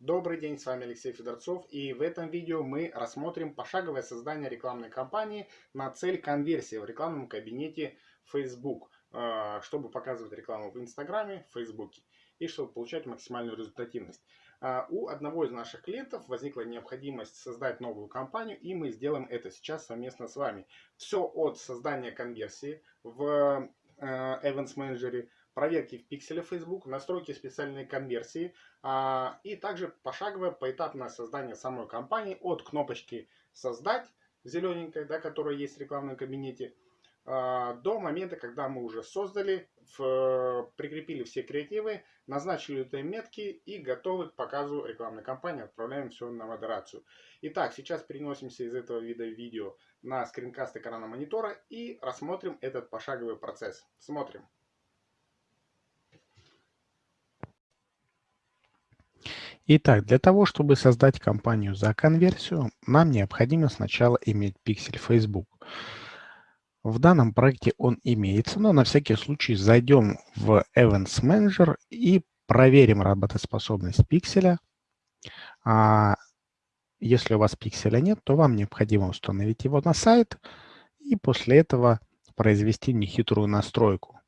Добрый день, с вами Алексей Федорцов и в этом видео мы рассмотрим пошаговое создание рекламной кампании на цель конверсии в рекламном кабинете Facebook, э, чтобы показывать рекламу в Инстаграме, в Фейсбуке и чтобы получать максимальную результативность. Э, у одного из наших клиентов возникла необходимость создать новую кампанию и мы сделаем это сейчас совместно с вами. Все от создания конверсии в э, Events Manager проверки в пикселе Facebook, настройки специальной конверсии а, и также пошаговое поэтапное создание самой кампании от кнопочки «Создать» зелененькой, да, которая есть в рекламном кабинете, а, до момента, когда мы уже создали, в, прикрепили все креативы, назначили это метки и готовы к показу рекламной кампании, отправляем все на модерацию. Итак, сейчас переносимся из этого вида видео на скринкаст экрана монитора и рассмотрим этот пошаговый процесс. Смотрим. Итак, для того, чтобы создать кампанию за конверсию, нам необходимо сначала иметь пиксель Facebook. В данном проекте он имеется, но на всякий случай зайдем в Events Manager и проверим работоспособность пикселя. А если у вас пикселя нет, то вам необходимо установить его на сайт и после этого произвести нехитрую настройку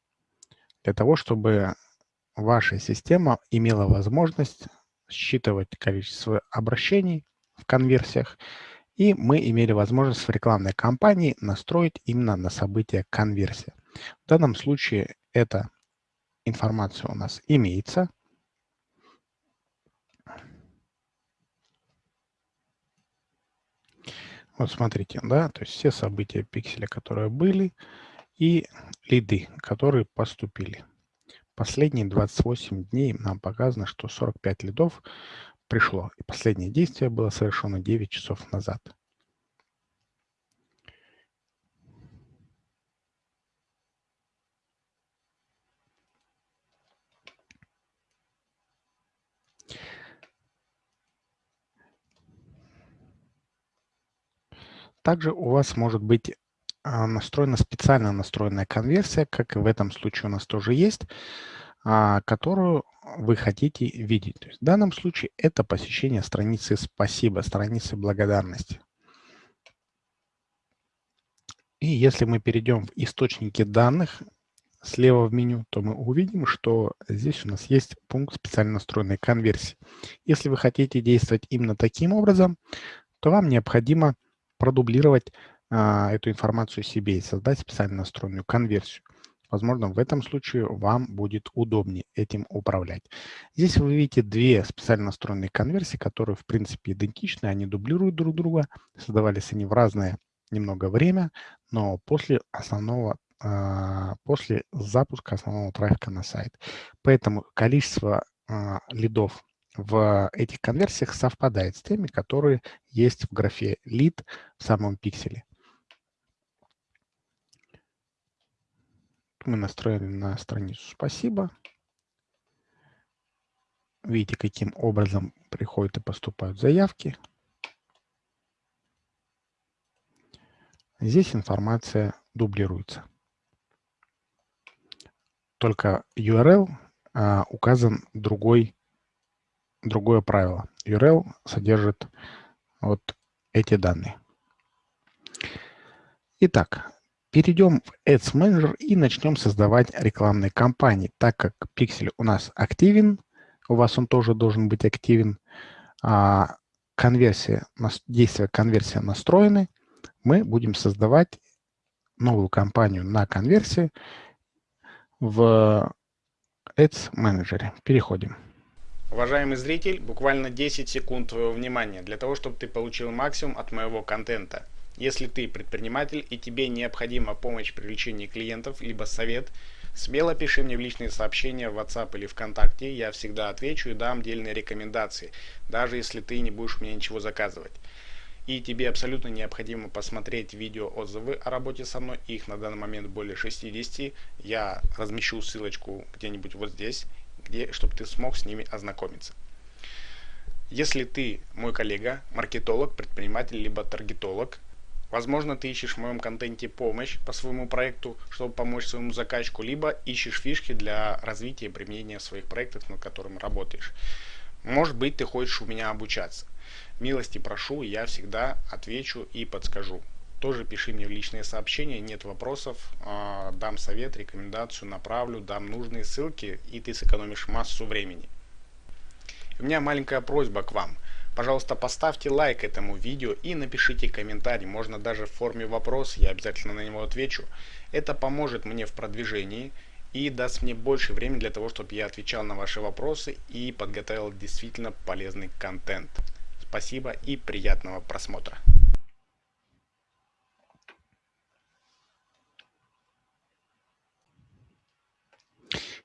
для того, чтобы ваша система имела возможность считывать количество обращений в конверсиях, и мы имели возможность в рекламной кампании настроить именно на событие конверсия. В данном случае эта информация у нас имеется. Вот смотрите, да, то есть все события пикселя, которые были, и лиды, которые поступили. Последние 28 дней нам показано, что 45 лидов пришло. И последнее действие было совершено 9 часов назад. Также у вас может быть настроена специально настроенная конверсия, как и в этом случае у нас тоже есть, а, которую вы хотите видеть. То есть в данном случае это посещение страницы «Спасибо», страницы благодарности. И если мы перейдем в источники данных слева в меню, то мы увидим, что здесь у нас есть пункт специально настроенной конверсии. Если вы хотите действовать именно таким образом, то вам необходимо продублировать а, эту информацию себе и создать специально настроенную конверсию. Возможно, в этом случае вам будет удобнее этим управлять. Здесь вы видите две специально настроенные конверсии, которые в принципе идентичны, они дублируют друг друга, создавались они в разное немного время, но после основного а, после запуска основного трафика на сайт. Поэтому количество а, лидов в этих конверсиях совпадает с теми, которые есть в графе lead в самом пикселе. Мы настроили на страницу «Спасибо». Видите, каким образом приходят и поступают заявки. Здесь информация дублируется. Только URL а, указан другой, другое правило. URL содержит вот эти данные. Итак, Перейдем в Ads Manager и начнем создавать рекламные кампании. Так как пиксель у нас активен, у вас он тоже должен быть активен, а конверсия, действия конверсия настроены, мы будем создавать новую кампанию на конверсии в Ads Manager. Переходим. Уважаемый зритель, буквально 10 секунд твоего внимания для того, чтобы ты получил максимум от моего контента. Если ты предприниматель и тебе необходима помощь в привлечении клиентов, либо совет, смело пиши мне в личные сообщения в WhatsApp или ВКонтакте, я всегда отвечу и дам дельные рекомендации, даже если ты не будешь меня ничего заказывать. И тебе абсолютно необходимо посмотреть видео отзывы о работе со мной, их на данный момент более 60, я размещу ссылочку где-нибудь вот здесь, где, чтобы ты смог с ними ознакомиться. Если ты мой коллега, маркетолог, предприниматель, либо таргетолог, Возможно, ты ищешь в моем контенте помощь по своему проекту, чтобы помочь своему заказчику, либо ищешь фишки для развития и применения своих проектов, над которыми работаешь. Может быть, ты хочешь у меня обучаться. Милости прошу, я всегда отвечу и подскажу. Тоже пиши мне в личные сообщения, нет вопросов, а, дам совет, рекомендацию, направлю, дам нужные ссылки, и ты сэкономишь массу времени. У меня маленькая просьба к вам. Пожалуйста, поставьте лайк этому видео и напишите комментарий, можно даже в форме вопроса, я обязательно на него отвечу. Это поможет мне в продвижении и даст мне больше времени для того, чтобы я отвечал на ваши вопросы и подготовил действительно полезный контент. Спасибо и приятного просмотра.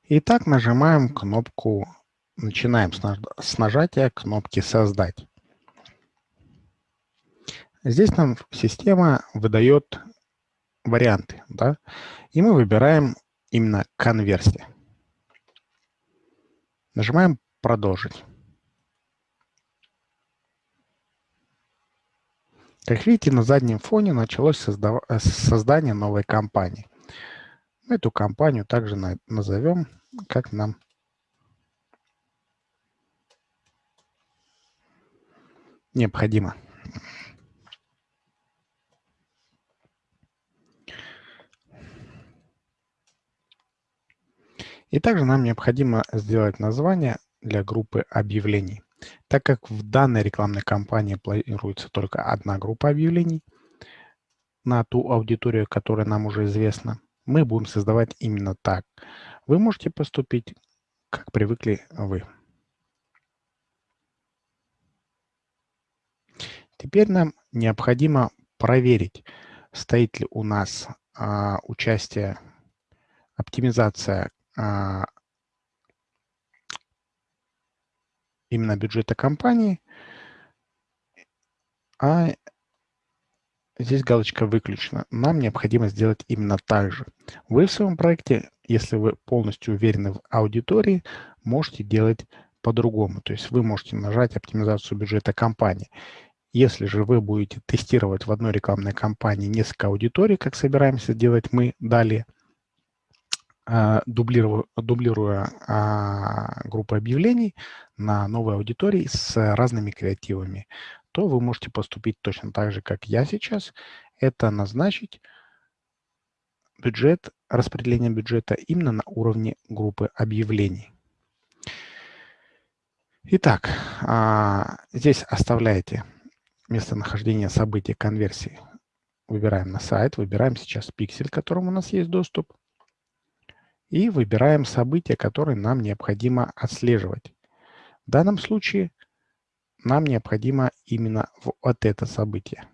Итак, нажимаем кнопку, начинаем с нажатия кнопки «Создать». Здесь нам система выдает варианты, да, и мы выбираем именно конверсия. Нажимаем «Продолжить». Как видите, на заднем фоне началось создание новой компании. Эту компанию также назовем как нам необходимо. И также нам необходимо сделать название для группы объявлений. Так как в данной рекламной кампании планируется только одна группа объявлений на ту аудиторию, которая нам уже известна, мы будем создавать именно так. Вы можете поступить, как привыкли вы. Теперь нам необходимо проверить, стоит ли у нас а, участие, оптимизация а, именно бюджета компании, а здесь галочка выключена. Нам необходимо сделать именно так же. Вы в своем проекте, если вы полностью уверены в аудитории, можете делать по-другому. То есть вы можете нажать оптимизацию бюджета компании. Если же вы будете тестировать в одной рекламной кампании несколько аудиторий, как собираемся делать мы далее, а, дублируя, дублируя а, группы объявлений на новой аудитории с разными креативами, то вы можете поступить точно так же, как я сейчас. Это назначить бюджет, распределение бюджета именно на уровне группы объявлений. Итак, а, здесь оставляете местонахождение события конверсии. Выбираем на сайт, выбираем сейчас пиксель, к которому у нас есть доступ. И выбираем события, которые нам необходимо отслеживать. В данном случае нам необходимо именно вот это событие.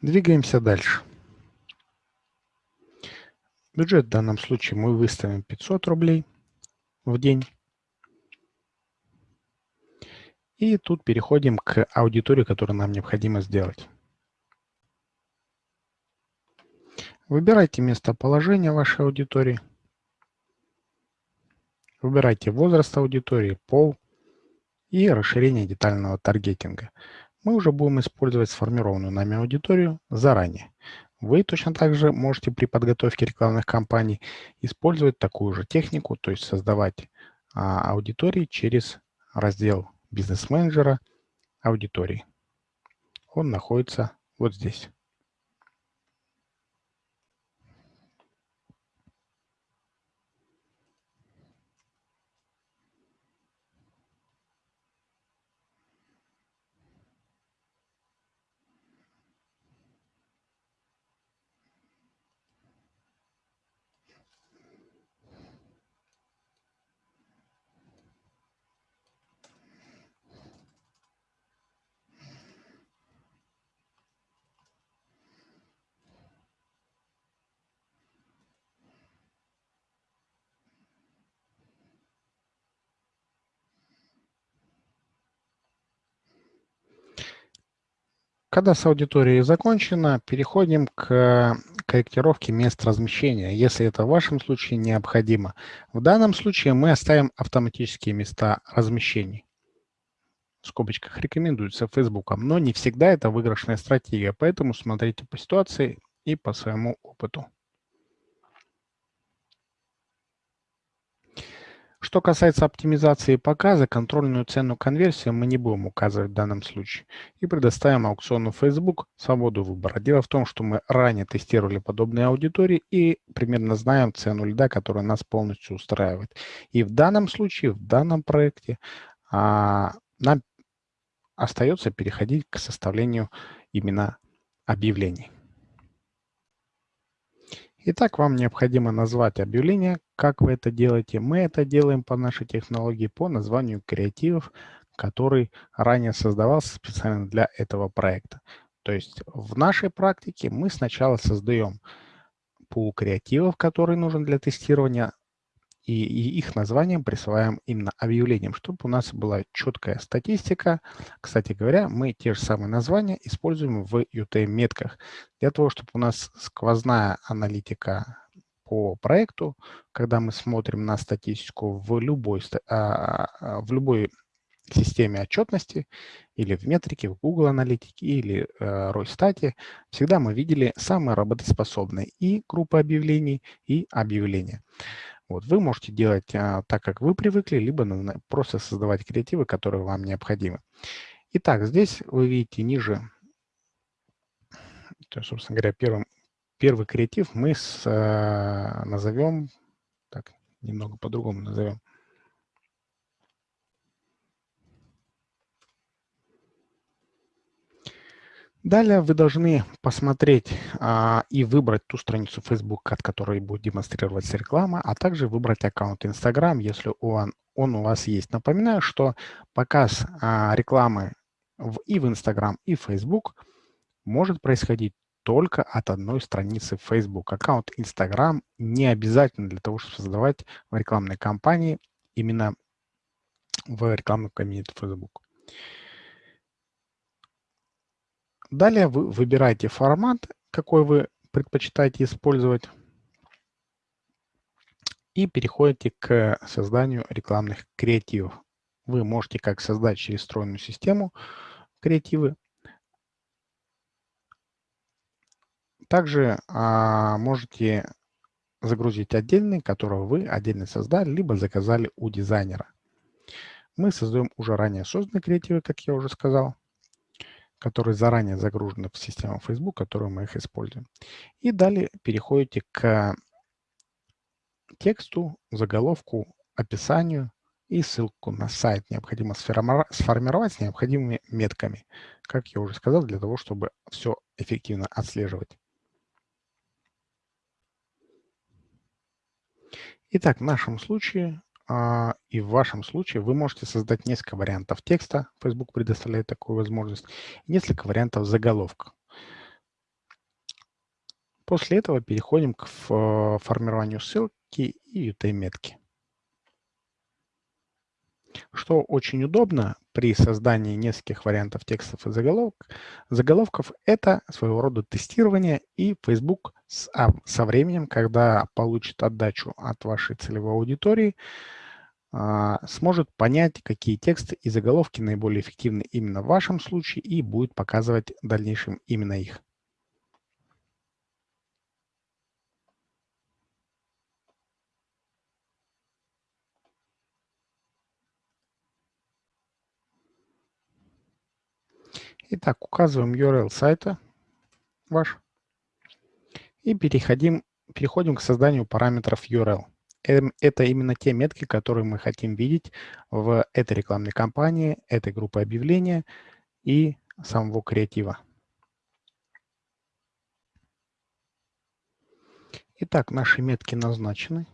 Двигаемся дальше. Бюджет в данном случае мы выставим 500 рублей в день. И тут переходим к аудитории, которую нам необходимо сделать. Выбирайте местоположение вашей аудитории. Выбирайте возраст аудитории, пол и расширение детального таргетинга мы уже будем использовать сформированную нами аудиторию заранее. Вы точно так же можете при подготовке рекламных кампаний использовать такую же технику, то есть создавать а, аудитории через раздел бизнес-менеджера аудитории. Он находится вот здесь. Когда с аудиторией закончено, переходим к корректировке мест размещения, если это в вашем случае необходимо. В данном случае мы оставим автоматические места размещений. В скобочках рекомендуется Facebook, но не всегда это выигрышная стратегия, поэтому смотрите по ситуации и по своему опыту. Что касается оптимизации показа, контрольную цену конверсии мы не будем указывать в данном случае и предоставим аукциону Facebook свободу выбора. Дело в том, что мы ранее тестировали подобные аудитории и примерно знаем цену льда, которая нас полностью устраивает. И в данном случае, в данном проекте а, нам остается переходить к составлению именно объявлений. Итак, вам необходимо назвать объявление. Как вы это делаете? Мы это делаем по нашей технологии по названию креативов, который ранее создавался специально для этого проекта. То есть в нашей практике мы сначала создаем пул креативов, который нужен для тестирования, и, и их названием присваиваем именно объявлением, чтобы у нас была четкая статистика. Кстати говоря, мы те же самые названия используем в UTM-метках для того, чтобы у нас сквозная аналитика по проекту, когда мы смотрим на статистику в любой, а, а, в любой системе отчетности или в метрике, в Google аналитике или э, Росстате, всегда мы видели самые работоспособные и группы объявлений, и объявления. Вот, вы можете делать а, так, как вы привыкли, либо просто создавать креативы, которые вам необходимы. Итак, здесь вы видите ниже, то, собственно говоря, первым, первый креатив мы с, а, назовем, так, немного по-другому назовем, Далее вы должны посмотреть а, и выбрать ту страницу Facebook, от которой будет демонстрироваться реклама, а также выбрать аккаунт Instagram, если он, он у вас есть. Напоминаю, что показ а, рекламы в, и в Instagram, и в Facebook может происходить только от одной страницы Facebook. Аккаунт Instagram не обязательно для того, чтобы создавать рекламные кампании именно в рекламном кабинете Facebook. Далее вы выбираете формат, какой вы предпочитаете использовать, и переходите к созданию рекламных креативов. Вы можете как создать через встроенную систему креативы, также а, можете загрузить отдельные, которые вы отдельно создали, либо заказали у дизайнера. Мы создаем уже ранее созданные креативы, как я уже сказал которые заранее загружены в систему Facebook, которую мы их используем. И далее переходите к тексту, заголовку, описанию и ссылку на сайт необходимо сформировать с необходимыми метками, как я уже сказал, для того, чтобы все эффективно отслеживать. Итак, в нашем случае и в вашем случае вы можете создать несколько вариантов текста. Facebook предоставляет такую возможность. Несколько вариантов заголовка. После этого переходим к формированию ссылки и UTM-метки. Что очень удобно при создании нескольких вариантов текстов и заголовок, заголовков, это своего рода тестирование, и Facebook а, со временем, когда получит отдачу от вашей целевой аудитории, а, сможет понять, какие тексты и заголовки наиболее эффективны именно в вашем случае и будет показывать в дальнейшем именно их. Итак, указываем URL сайта ваш и переходим, переходим к созданию параметров URL. Эм, это именно те метки, которые мы хотим видеть в этой рекламной кампании, этой группы объявления и самого креатива. Итак, наши метки назначены.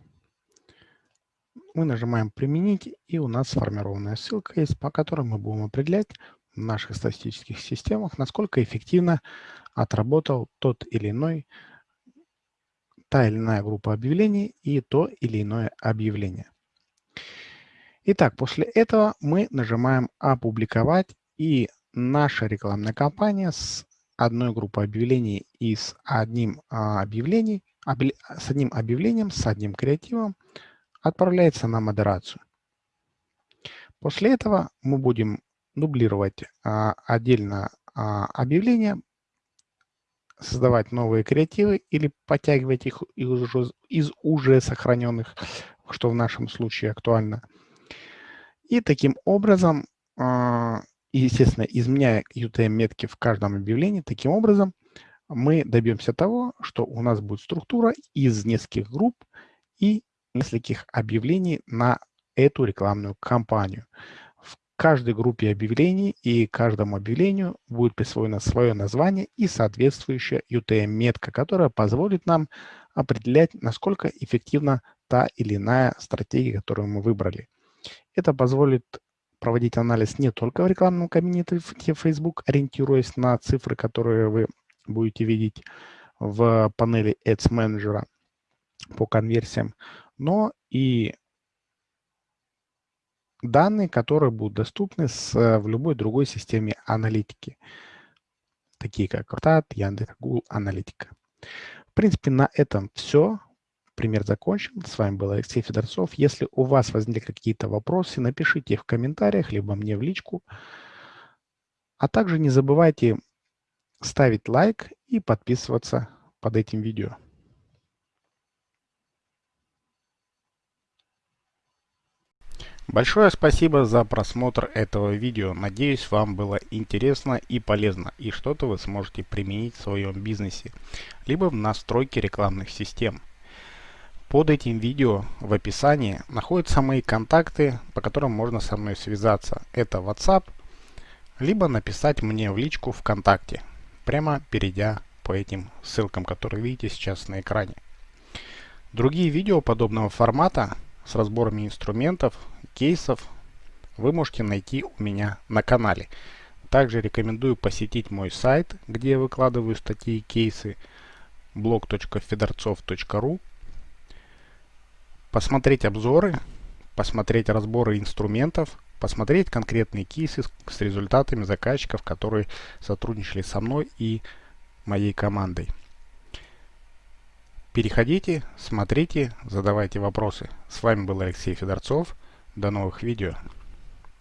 Мы нажимаем «Применить», и у нас сформированная ссылка есть, по которой мы будем определять в наших статистических системах, насколько эффективно отработал тот или иной та или иная группа объявлений и то или иное объявление. Итак, после этого мы нажимаем «Опубликовать» и наша рекламная кампания с одной группой объявлений и с одним, а, объявлений, объ, с одним объявлением, с одним креативом отправляется на модерацию. После этого мы будем дублировать а, отдельно а, объявления, создавать новые креативы или подтягивать их из уже, из уже сохраненных, что в нашем случае актуально. И таким образом, а, естественно, изменяя UTM-метки в каждом объявлении, таким образом мы добьемся того, что у нас будет структура из нескольких групп и нескольких объявлений на эту рекламную кампанию. Каждой группе объявлений и каждому объявлению будет присвоено свое название и соответствующая UTM-метка, которая позволит нам определять, насколько эффективна та или иная стратегия, которую мы выбрали. Это позволит проводить анализ не только в рекламном кабинете Facebook, ориентируясь на цифры, которые вы будете видеть в панели Ads Manager по конверсиям, но и данные, которые будут доступны с, в любой другой системе аналитики, такие как Ротат, Яндекс, Google Аналитика. В принципе, на этом все. Пример закончен. С вами был Алексей Федорцов. Если у вас возникли какие-то вопросы, напишите их в комментариях, либо мне в личку. А также не забывайте ставить лайк и подписываться под этим видео. Большое спасибо за просмотр этого видео. Надеюсь, вам было интересно и полезно, и что-то вы сможете применить в своем бизнесе, либо в настройке рекламных систем. Под этим видео в описании находятся мои контакты, по которым можно со мной связаться. Это WhatsApp, либо написать мне в личку ВКонтакте, прямо перейдя по этим ссылкам, которые видите сейчас на экране. Другие видео подобного формата с разборами инструментов, кейсов вы можете найти у меня на канале. Также рекомендую посетить мой сайт, где я выкладываю статьи и кейсы blog.fedorцов.ru посмотреть обзоры, посмотреть разборы инструментов, посмотреть конкретные кейсы с результатами заказчиков, которые сотрудничали со мной и моей командой. Переходите, смотрите, задавайте вопросы. С вами был Алексей Федорцов. До новых видео.